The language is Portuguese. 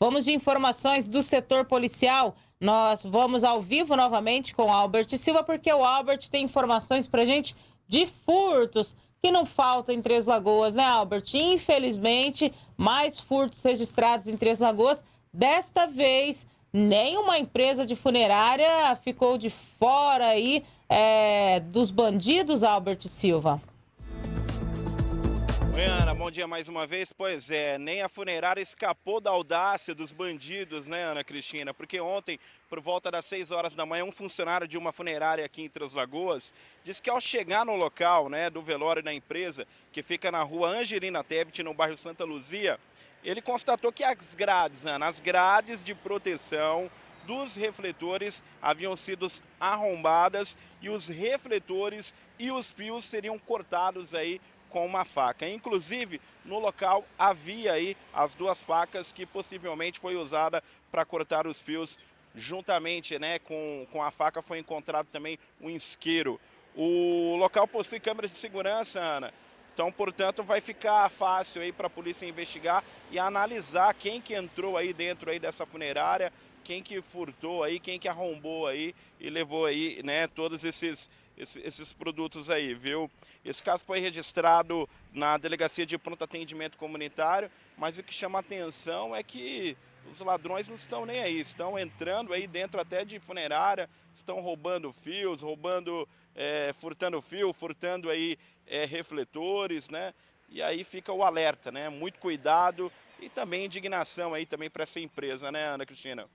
Vamos de informações do setor policial. Nós vamos ao vivo novamente com o Albert Silva, porque o Albert tem informações para gente de furtos que não faltam em Três Lagoas, né, Albert? Infelizmente, mais furtos registrados em Três Lagoas. Desta vez, nenhuma empresa de funerária ficou de fora aí é, dos bandidos, Albert Silva. Ana, bom dia mais uma vez. Pois é, nem a funerária escapou da audácia dos bandidos, né, Ana Cristina? Porque ontem, por volta das 6 horas da manhã, um funcionário de uma funerária aqui em Três Lagoas disse que ao chegar no local né, do velório da empresa, que fica na rua Angelina Tebet, no bairro Santa Luzia, ele constatou que as grades, Ana, as grades de proteção dos refletores haviam sido arrombadas e os refletores e os fios seriam cortados aí com uma faca. Inclusive, no local havia aí as duas facas que possivelmente foi usada para cortar os fios juntamente né, com, com a faca foi encontrado também um isqueiro. O local possui câmeras de segurança, Ana. Então, portanto, vai ficar fácil aí para a polícia investigar e analisar quem que entrou aí dentro aí dessa funerária, quem que furtou aí, quem que arrombou aí e levou aí, né, todos esses esses produtos aí, viu? Esse caso foi registrado na Delegacia de Pronto Atendimento Comunitário, mas o que chama atenção é que os ladrões não estão nem aí, estão entrando aí dentro até de funerária, estão roubando fios, roubando, é, furtando fio, furtando aí é, refletores, né? E aí fica o alerta, né? Muito cuidado e também indignação aí também para essa empresa, né, Ana Cristina?